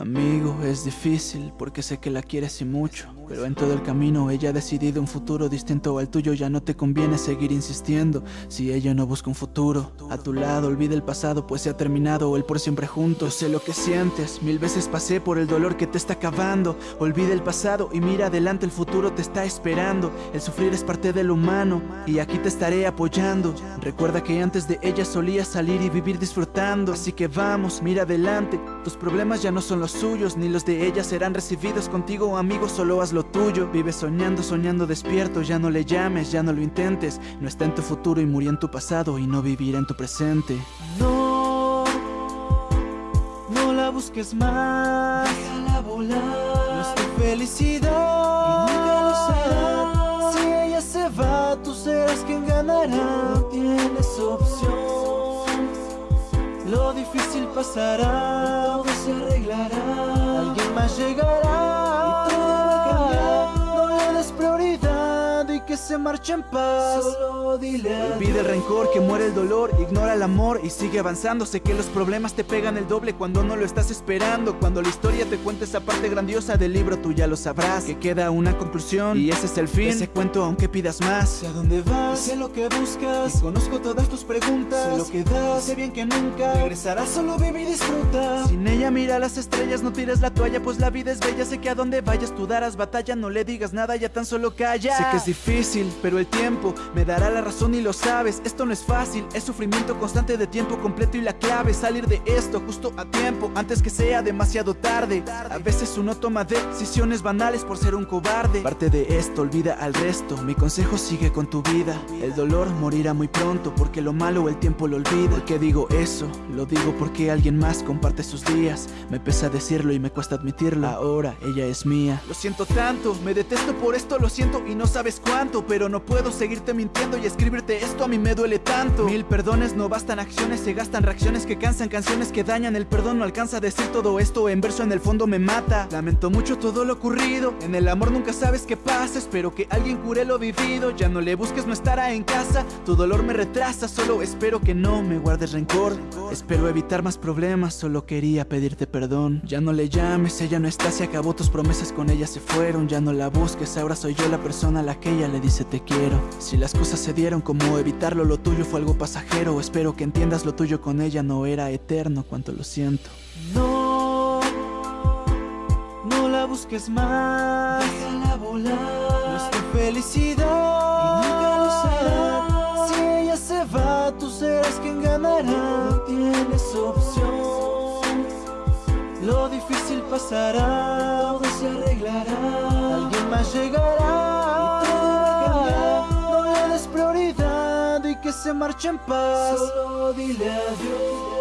Amigo, es difícil porque sé que la quieres y mucho Pero en todo el camino ella ha decidido un futuro distinto al tuyo Ya no te conviene seguir insistiendo. Si ella no busca un futuro A tu lado, olvida el pasado pues se ha terminado El por siempre juntos, sé lo que sientes Mil veces pasé por el dolor que te está acabando. Olvida el pasado y mira adelante el futuro te está esperando. El sufrir es parte del humano Y aquí te estaré apoyando. Recuerda que antes de ella solías salir y vivir disfrutando Así que vamos, mira adelante Tus problemas ya no son los suyos Ni los de ella serán recibidos contigo amigo Solo haz lo tuyo. Vive soñando, soñando despierto Ya no le llames, ya no lo intentes. No está en tu futuro y murió en tu pasado Y no vivirá en tu presente. No No la busques más. Déjala volar. No es tu felicidad. Y nunca lo será Si ella se va, tú serás quien ganará. No tienes opción. Lo difícil pasará que se marche en paz. Solo dile Olvida el rencor, que muere el dolor, ignora el amor y sigue avanzando. Sé que los problemas te pegan el doble cuando no lo estás esperando. Cuando la historia te cuenta esa parte grandiosa del libro tú ya lo sabrás. Que queda una conclusión y ese es el fin. Ese cuento aunque pidas más. Sé a dónde vas, sé lo que buscas. Y Conozco todas tus preguntas. Sé lo que das, sé bien que nunca Regresarás, solo vive y disfruta. Sin ella mira las estrellas, no tires la toalla Pues la vida es bella, sé que a donde vayas tú darás batalla. No le digas nada, ya tan solo calla. Sé que es difícil, pero el tiempo me dará la razón y lo sabes. Esto no es fácil, es sufrimiento constante de tiempo completo Y la clave es salir de esto justo a tiempo Antes que sea demasiado tarde. A veces uno toma decisiones banales por ser un cobarde. Parte de esto, olvida al resto Mi consejo sigue con tu vida. El dolor morirá muy pronto Porque lo malo el tiempo lo olvida. ¿Por qué digo eso? Lo digo porque alguien más comparte sus días. Me pesa decirlo y me cuesta admitirlo. Ahora ella es mía. Lo siento tanto, me detesto por esto, lo siento y no sabes cuánto Pero no puedo seguirte mintiendo y escribirte esto a mí me duele tanto. Mil perdones no bastan acciones, se gastan reacciones que cansan Canciones que dañan, el perdón no alcanza a decir todo esto En verso en el fondo me mata. Lamento mucho todo lo ocurrido En el amor nunca sabes qué pasa. Espero que alguien cure lo vivido Ya no le busques, no estará en casa. Tu dolor me retrasa, solo espero que no me guardes rencor. Espero evitar más problemas, solo quería pedirte perdón. Ya no le llames, ella no está, se acabó tus promesas con ella se fueron. Ya no la busques, ahora soy yo la persona a la que ella le dice te quiero Si las cosas se dieron como evitarlo, lo tuyo fue algo pasajero. Espero que entiendas lo tuyo con ella no era eterno, cuánto lo siento. No No la busques más. Déjala volar. No es tu felicidad. Y nunca lo será. Si ella se va, tú serás quien ganará. No tienes opción Lo difícil pasará. Todo se arreglará. Alguien más llegará se marche en paz. Solo dile adiós